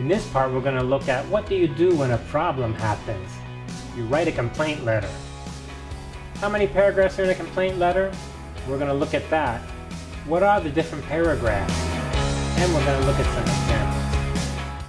In this part, we're going to look at what do you do when a problem happens. You write a complaint letter. How many paragraphs are in a complaint letter? We're going to look at that. What are the different paragraphs? And we're going to look at some examples.